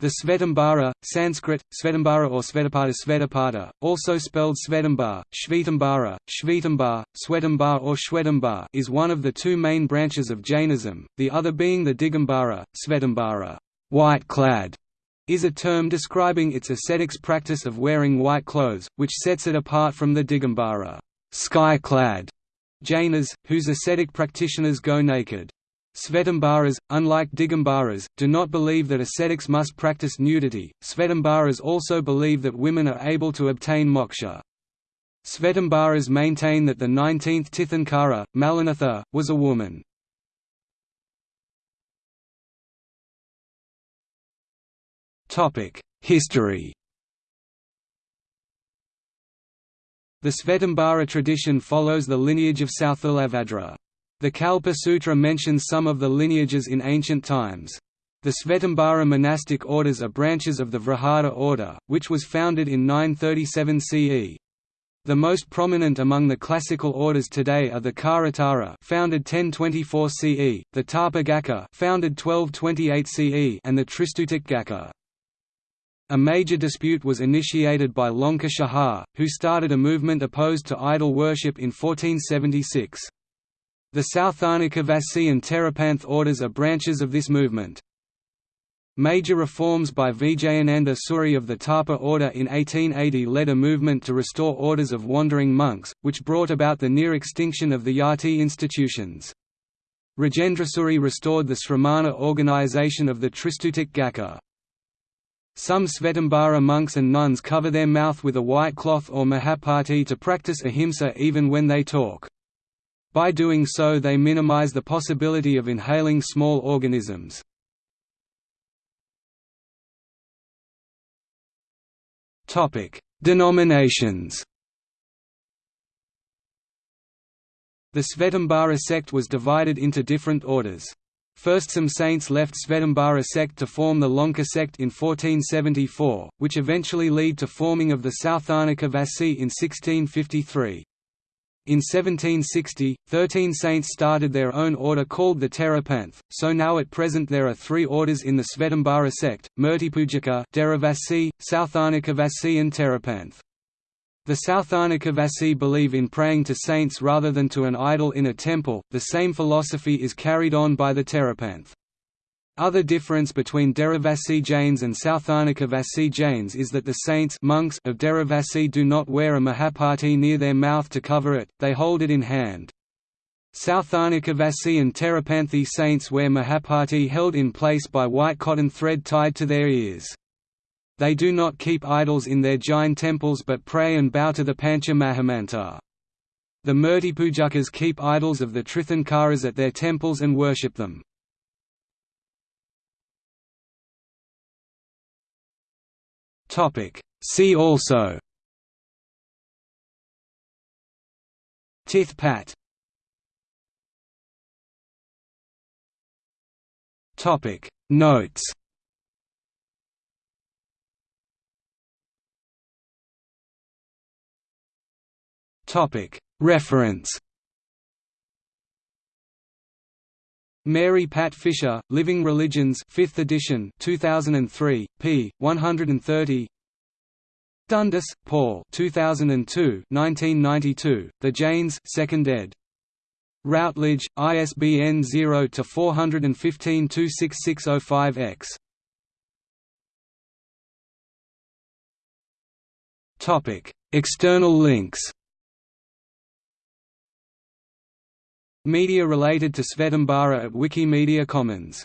The Svetambara, Sanskrit, Svetambara or Svetapada Svetapada, also spelled Svetambar, Shvetambara, Shvetambar, Swetambar or Shwetambar is one of the two main branches of Jainism, the other being the Digambara, Svetambara white-clad", is a term describing its ascetics practice of wearing white clothes, which sets it apart from the Digambara sky-clad", Jainas, whose ascetic practitioners go naked. Svetambaras, unlike Digambaras, do not believe that ascetics must practice nudity. Svetambaras also believe that women are able to obtain moksha. Svetambaras maintain that the 19th Tirthankara, Mallinatha, was a woman. History The Svetambara tradition follows the lineage of Sthulabhadra. The Kalpa Sutra mentions some of the lineages in ancient times. The Svetambara monastic orders are branches of the Vrihada order, which was founded in 937 CE. The most prominent among the classical orders today are the Kharatara founded 1024 CE, the Tapa Gaccha founded 1228 CE and the Tristutik Gaccha. A major dispute was initiated by Lonka Shahar, who started a movement opposed to idol worship in 1476. The Sauthanika and Terapanth orders are branches of this movement. Major reforms by Vijayananda Suri of the Tapa order in 1880 led a movement to restore orders of wandering monks, which brought about the near extinction of the Yati institutions. Rajendrasuri restored the Sramana organization of the Tristutik Gaccha. Some Svetambara monks and nuns cover their mouth with a white cloth or muhapatti to practice ahimsa even when they talk. By doing so they minimize the possibility of inhaling small organisms. Denominations The Svetambara sect was divided into different orders. First some saints left Svetambara sect to form the Lonka sect in 1474, which eventually lead to forming of the Sauthanika Vasi in 1653. In 1760, thirteen saints started their own order called the Terapanth, so now at present there are three orders in the Svetambara sect, Murtipujaka Deravasi, Sauthanikavasi and Terapanth. The Sauthanikavasi believe in praying to saints rather than to an idol in a temple, the same philosophy is carried on by the Terapanth. Other difference between Deravasi Jains and Sauthanika Vasi Jains is that the saints monks of Deravasi do not wear a muhapatti near their mouth to cover it, they hold it in hand. Sauthanika Vasi and Terapanthi saints wear muhapatti held in place by white cotton thread tied to their ears. They do not keep idols in their Jain temples but pray and bow to the Pancha Mahamanta. The Murtipujakas keep idols of the Tirthankaras at their temples and worship them. Topic. See also. Tith Pat. Topic. Notes. Topic. Reference Mary Pat Fisher, Living Religions 5th edition 2003, p. 130 Dundas, Paul 2002 1992, The Jains 2nd ed. Routledge, ISBN 0-415-26605-X External links Media related to Svetambara at Wikimedia Commons